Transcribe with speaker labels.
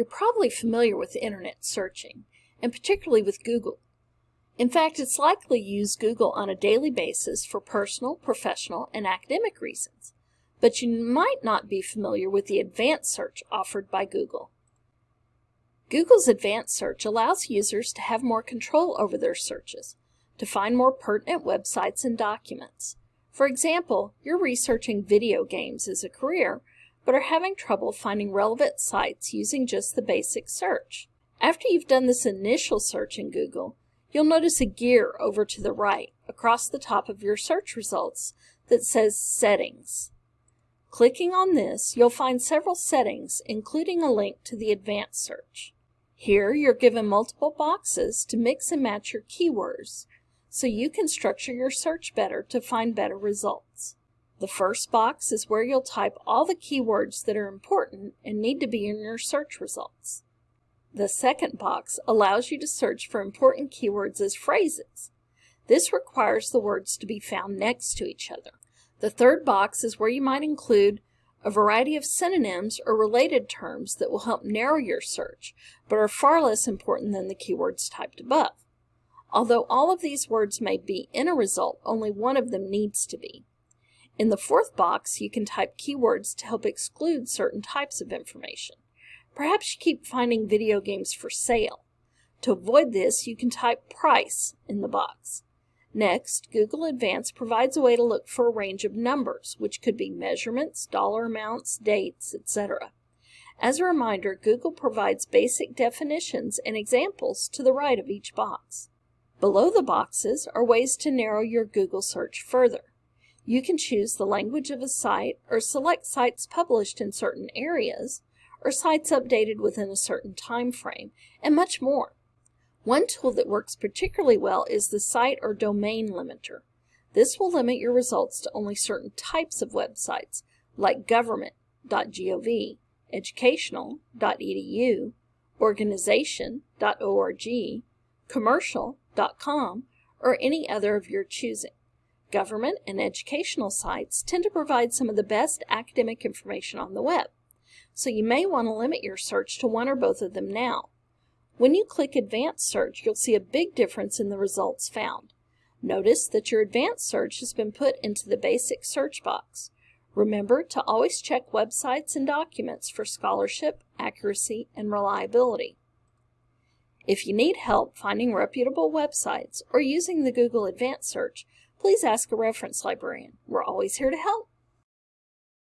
Speaker 1: You're probably familiar with internet searching, and particularly with Google. In fact, it's likely you use Google on a daily basis for personal, professional, and academic reasons, but you might not be familiar with the advanced search offered by Google. Google's advanced search allows users to have more control over their searches, to find more pertinent websites and documents. For example, you're researching video games as a career, but are having trouble finding relevant sites using just the basic search. After you've done this initial search in Google, you'll notice a gear over to the right across the top of your search results that says Settings. Clicking on this, you'll find several settings, including a link to the advanced search. Here, you're given multiple boxes to mix and match your keywords, so you can structure your search better to find better results. The first box is where you'll type all the keywords that are important and need to be in your search results. The second box allows you to search for important keywords as phrases. This requires the words to be found next to each other. The third box is where you might include a variety of synonyms or related terms that will help narrow your search, but are far less important than the keywords typed above. Although all of these words may be in a result, only one of them needs to be. In the fourth box, you can type keywords to help exclude certain types of information. Perhaps you keep finding video games for sale. To avoid this, you can type price in the box. Next, Google Advanced provides a way to look for a range of numbers, which could be measurements, dollar amounts, dates, etc. As a reminder, Google provides basic definitions and examples to the right of each box. Below the boxes are ways to narrow your Google search further. You can choose the language of a site or select sites published in certain areas or sites updated within a certain time frame, and much more. One tool that works particularly well is the site or domain limiter. This will limit your results to only certain types of websites like government.gov, educational.edu, organization.org, commercial.com, or any other of your choosing. Government and educational sites tend to provide some of the best academic information on the web, so you may want to limit your search to one or both of them now. When you click Advanced Search, you'll see a big difference in the results found. Notice that your advanced search has been put into the basic search box. Remember to always check websites and documents for scholarship, accuracy, and reliability. If you need help finding reputable websites or using the Google Advanced Search, please ask a reference librarian. We're always here to help.